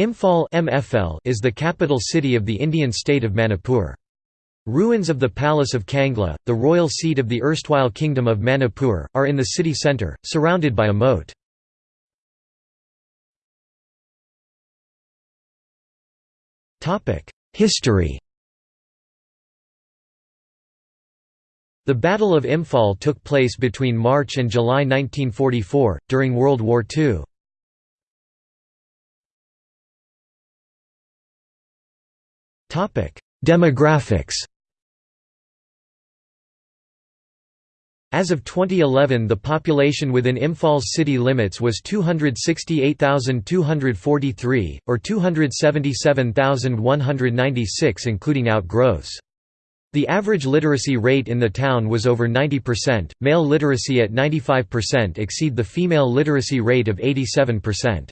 Imphal MFL is the capital city of the Indian state of Manipur. Ruins of the Palace of Kangla, the royal seat of the erstwhile Kingdom of Manipur, are in the city centre, surrounded by a moat. History The Battle of Imphal took place between March and July 1944, during World War II. Demographics As of 2011 the population within Imphal's city limits was 268,243, or 277,196 including outgrowths. The average literacy rate in the town was over 90%, male literacy at 95% exceed the female literacy rate of 87%.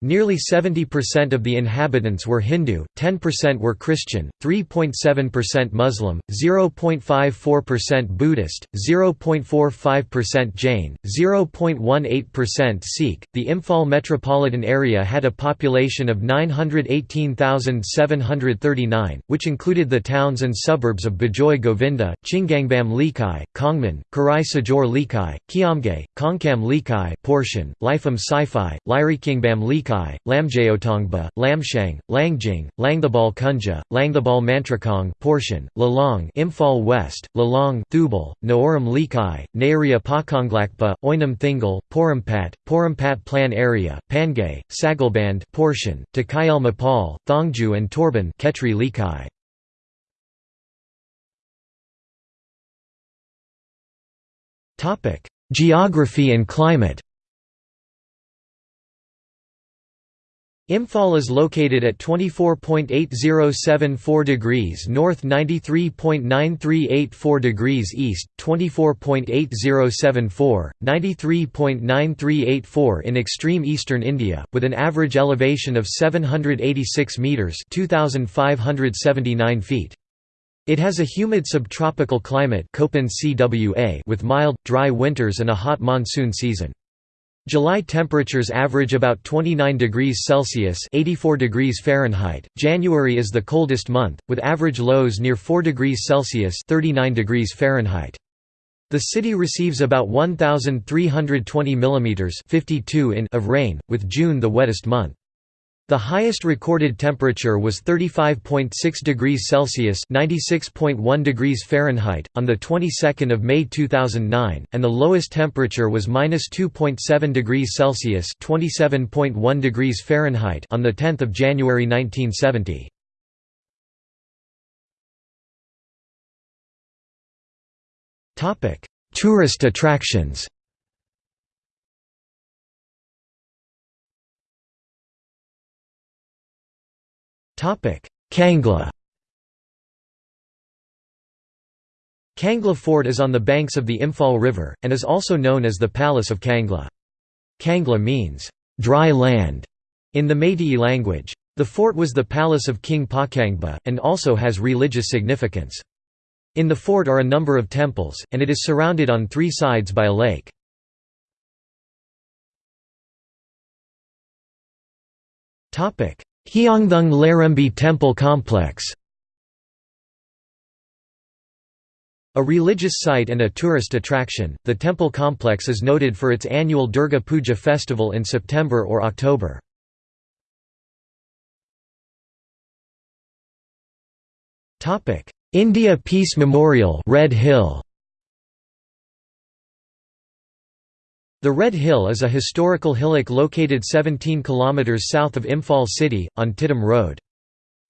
Nearly 70% of the inhabitants were Hindu, 10% were Christian, 3.7% Muslim, 0.54% Buddhist, 0.45% Jain, 0.18% Sikh. The Imphal metropolitan area had a population of 918,739, which included the towns and suburbs of Bajoy Govinda, Chingangbam Leikai, Kongman, Karai Sajor Leikai, Kiamge, Kongkam Leikai, Portion, Lifam Saiphai, Lirikingbam Leikai, Lamjayotongba, Lamshang, Langjing, Langthebal Kunja, Langthebal Mantrakong portion, Lalong Imphal West, Lalong Thoubal, Naoram Leikai, Nairia Pakonglakpa, Oinam Thingal, Porampat, Porampat Plan Area, Pangay, Sagalband portion, Takayal Mapal, Thongju and Torban Ketri Leikai. Geography and climate Imphal is located at 24.8074 degrees north 93.9384 degrees east, 24.8074, 93.9384 in extreme eastern India, with an average elevation of 786 metres 2,579 feet. It has a humid subtropical climate with mild, dry winters and a hot monsoon season. July temperatures average about 29 degrees Celsius (84 degrees Fahrenheit). January is the coldest month, with average lows near 4 degrees Celsius (39 degrees Fahrenheit). The city receives about 1,320 mm (52 in) of rain, with June the wettest month. The highest recorded temperature was 35.6 degrees Celsius (96.1 degrees Fahrenheit) on the 22nd of May 2009, and the lowest temperature was -2.7 degrees Celsius (27.1 degrees Fahrenheit) on the 10th of January 1970. Topic: Tourist attractions. Kangla Kangla Fort is on the banks of the Imphal River, and is also known as the Palace of Kangla. Kangla means, "...dry land", in the Meitei language. The fort was the palace of King Pakangba, and also has religious significance. In the fort are a number of temples, and it is surrounded on three sides by a lake. Hiyangthang Lairembi Temple Complex A religious site and a tourist attraction, the temple complex is noted for its annual Durga Puja festival in September or October. India Peace Memorial Red Hill The Red Hill is a historical hillock located 17 km south of Imphal city, on Tiddim Road.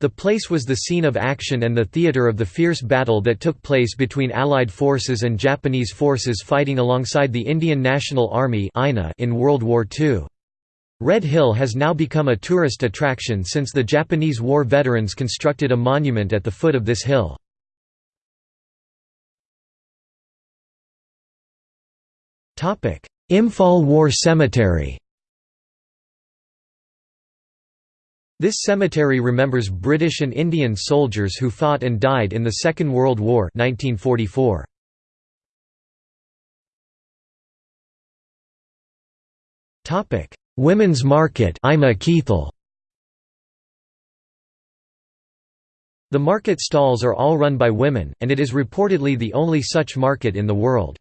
The place was the scene of action and the theatre of the fierce battle that took place between Allied forces and Japanese forces fighting alongside the Indian National Army in World War II. Red Hill has now become a tourist attraction since the Japanese war veterans constructed a monument at the foot of this hill. Imphal War Cemetery This cemetery remembers British and Indian soldiers who fought and died in the Second World War 1944. Topic: Women's Market. Ima The market stalls are all run by women, and it is reportedly the only such market in the world.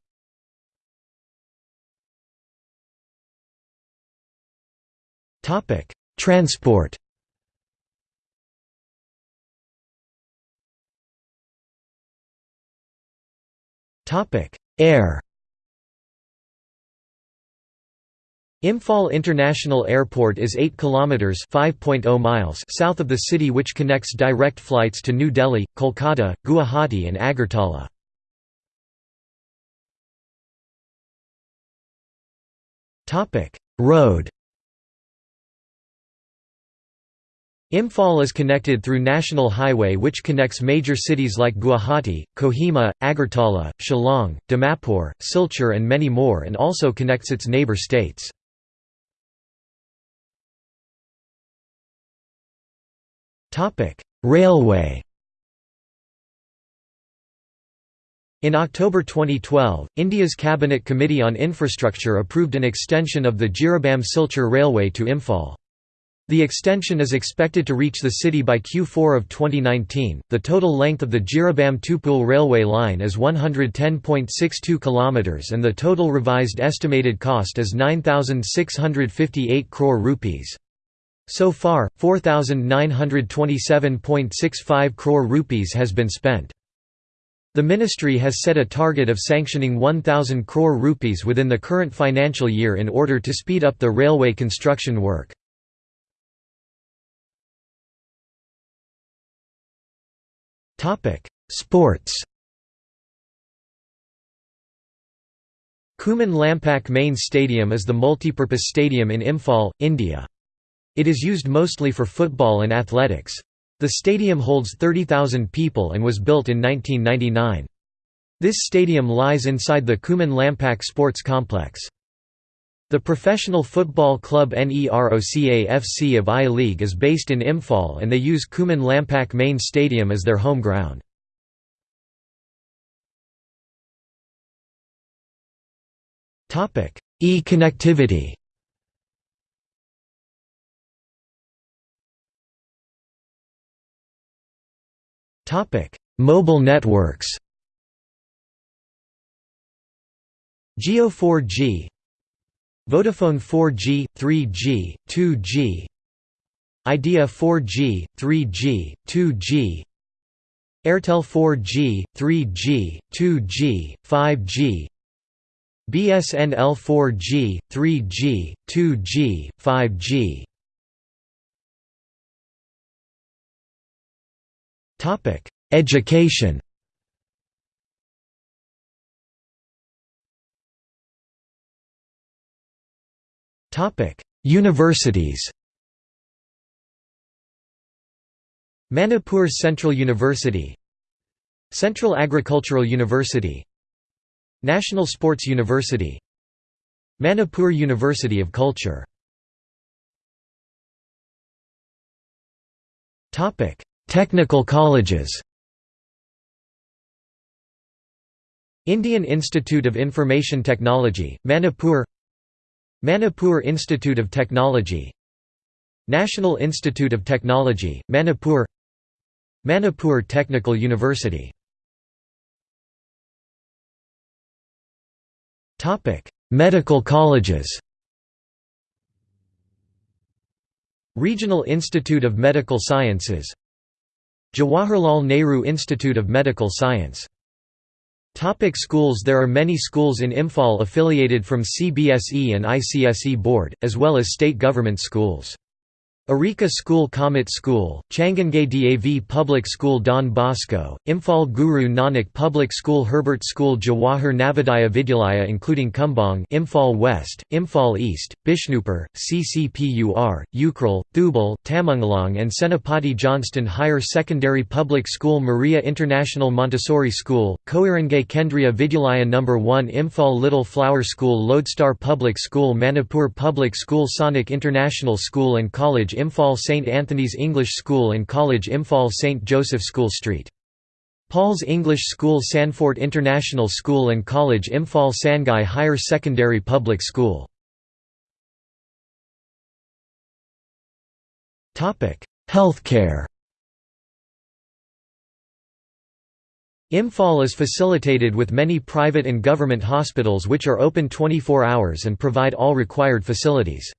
Transport. Topic: Air. Imphal International Airport is 8 kilometers (5.0 miles) south of the city which connects direct flights to New Delhi, Kolkata, Guwahati and Agartala. Topic: Road Imphal is connected through National Highway which connects major cities like Guwahati, Kohima, Agartala, Shillong, Dimapur, Silchar and many more and also connects its neighbour states. Railway In October 2012, India's Cabinet Committee on Infrastructure approved an extension of the Jiribam Silchar Railway to Imphal. The extension is expected to reach the city by Q4 of 2019. The total length of the Jiribam Tupul railway line is 110.62 km and the total revised estimated cost is 9658 crore rupees. So far, 4,927.65 crore rupees has been spent. The ministry has set a target of sanctioning 1,000 crore rupees within the current financial year in order to speed up the railway construction work. Sports Khuman Lampak Main Stadium is the multipurpose stadium in Imphal, India. It is used mostly for football and athletics. The stadium holds 30,000 people and was built in 1999. This stadium lies inside the Khuman Lampak Sports Complex. The professional football club NEROCA FC of I-League is based in Imphal and they use Khuman Lampak main stadium as their home ground. E-connectivity Mobile networks. Jio 4G, Vodafone 4G, 3G, 2G, Idea 4G, 3G, 2G, Airtel 4G, 3G, 2G, 5G, BSNL 4G, 3G, 2G, 5G Topic: Education. Universities. Manipur Central University Central Agricultural University National Sports University Manipur University of Culture Technical colleges Indian Institute of Information Technology, Manipur Manipur Institute of Technology. National Institute of Technology, Manipur. Manipur Technical University. Medical colleges. Regional Institute of Medical Sciences. Jawaharlal Nehru Institute of Medical Science Topic schools There are many schools in Imphal affiliated from CBSE and ICSE board, as well as state government schools. Arika School Comet School, Changangei Dav Public School Don Bosco, Imphal Guru Nanak Public School Herbert School Jawahar Navodaya Vidyalaya including Kumbang Imphal West, Imphal East, Bishnupur, CCPUR, Ukhrul, Thoubal, Tamenglong and Senapati Johnston Higher Secondary Public School Maria International Montessori School, Koirengei Kendriya Vidyalaya No. 1 Imphal Little Flower School Lodestar Public School Manipur Public School Sonic International School and College Imphal St Anthony's English School and College Imphal St Joseph School Street. Paul's English School Sanfort International School and College Imphal Sangai Higher Secondary Public School Healthcare Imphal is facilitated with many private and government hospitals which are open 24 hours and provide all required facilities.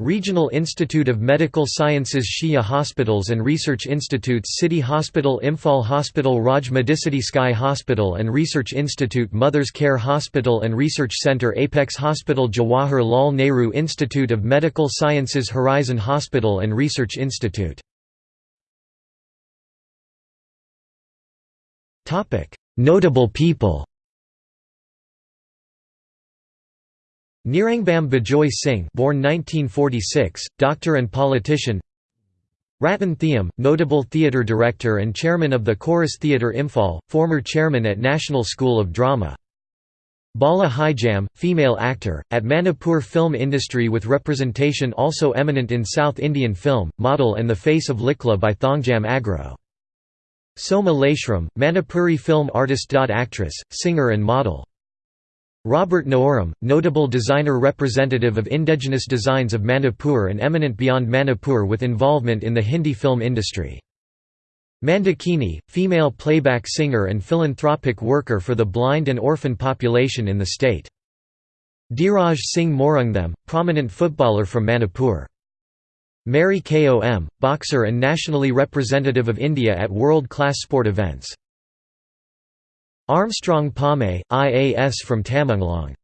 Regional Institute of Medical Sciences Shija Hospitals and Research Institutes City Hospital Imphal Hospital Raj Medicity Sky Hospital and Research Institute Mothers Care Hospital and Research Center Apex Hospital Jawahar Lal Nehru Institute of Medical Sciences Horizon Hospital and Research Institute. Notable people Nirangbam Bijoy Singh born 1946, doctor and politician Ratan Thiyam, notable theatre director and chairman of the Chorus Theatre Imphal, former chairman at National School of Drama. Bala Hijam, female actor, at Manipur film industry with representation also eminent in South Indian film, model and the face of Likla by Thongjam Agro. Soma Laishram, Manipuri film artist. Actress, singer and model. Robert Naoram, notable designer representative of indigenous designs of Manipur and eminent beyond Manipur with involvement in the Hindi film industry. Mandakini, female playback singer and philanthropic worker for the blind and orphan population in the state. Dhiraj Singh Moirangthem, prominent footballer from Manipur. Mary Kom, boxer and nationally representative of India at world-class sport events. Armstrong Pame, IAS from Tamenglong